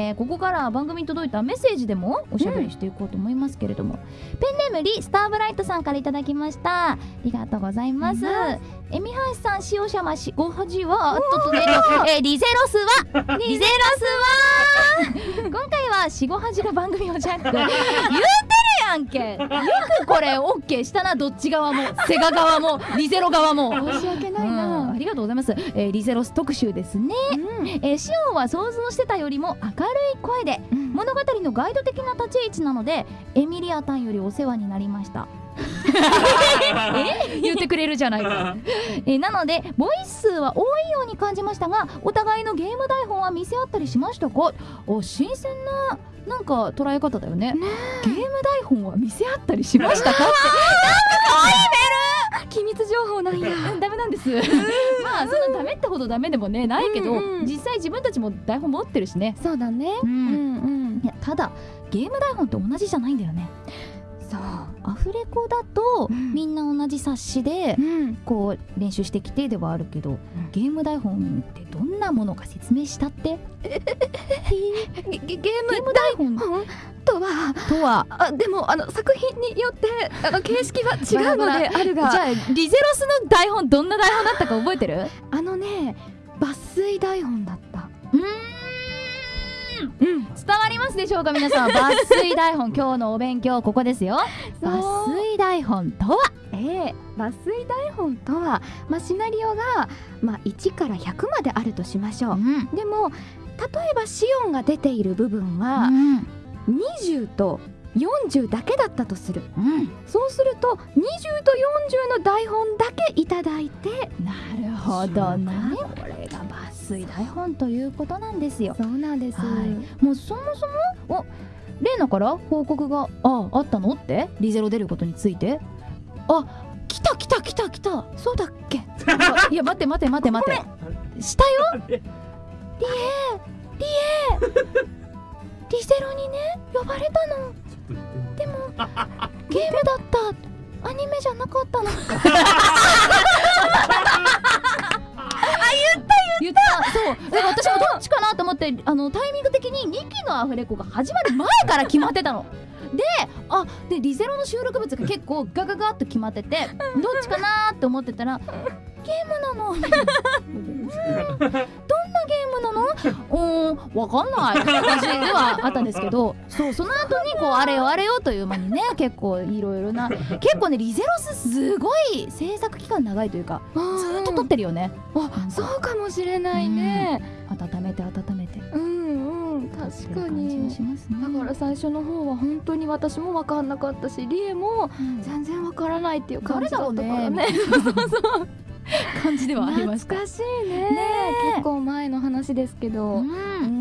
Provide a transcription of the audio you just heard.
えーここからは番組に届いたメッセージでもおしゃべりしていこうと思いますけれども、ペンネームリスターブライトさんからいただきました。ありがとうございます、えみはしさん塩しゃましごはじはちょっとねえーリゼロスはリゼロスは。今回はしごはじが番組をジャック。言うてるやんけ。よくこれオッケーしたなどっち側も。セガ側もリゼロ側も。申し訳ないうんなありがとうございます、えーリゼロス特集ですね。うん。えーシオンは想像してたよりも明るい声でうん。物語のガイド的な立ち位置なのでエミリアタンよりお世話になりました。え？言ってくれるじゃないか、えーなのでボイス数は多いように感じましたがお互いのゲーム台本は見せ合ったりしましたか？お新鮮ななんか捉え方だよね。ねゲーム台本は見せ合ったりしましたか？って機密情報なん。やうんダメなんです。まあそんなダメってほどダメでもねないけど、うん。うん実際自分たちも台本持ってるしね。そうだね。ううんんうん。いやただゲーム台本って同じじゃないんだよねそう。アフレコだと、うん。みんな同じ冊子でうん。こう練習してきてではあるけど、ゲーム台本ってどんなものか説明したって？ゲゲームゲーム台本？本とはとは？あでもあの作品によってあの形式は違うのであるが。じゃあリゼロスの台本どんな台本だったか覚えてる？あのね抜粋台本だった。うーん。うん伝わりますでしょうか皆さん。抜粋台本今日のお勉強ここですよ。抜粋台本とは？ええ抜粋台本とは、まあ、シナリオが、まあ、1から100まであるとしましょう、ん。でも例えばシオンが出ている部分はうん。20と40だけだったとする。うん。そうすると20と40の台本だけいただいてなるほどね。これが抜粋台本ということなんですよ。そうなんです、はい。もうそもそもおレイナから報告がああったのって？リゼロ出ることについて？あ来た来た来た来た。そうだっけ？あ いや待って待って待って待って。したよ？リエリエ。リゼロにね呼ばれたのでもゲームだった。アニメじゃなかったの。言ったそう。だから私もどっちかなと思ってあのタイミング的に2期のアフレコが始まる前から決まってたの。であでリゼロの収録物が結構ガガガッと決まってて どっちかなって思ってたらゲームなの。ど うーんわかんないって感じではあったんですけどそうその後にこうあれよあれよという間にね結構いろいろな結構ねリゼロスすごい制作期間長いというかずっと撮ってるよね。あそうかもしれないね。温めて温めて。うんうん。確かに。ね。だから最初の方は本当に私も分かんなかったしリエもうん。全然分からないっていう感じだったからね。そうそうそう。感じではありました。懐かしいね。結構前の話話ですけど、ううん。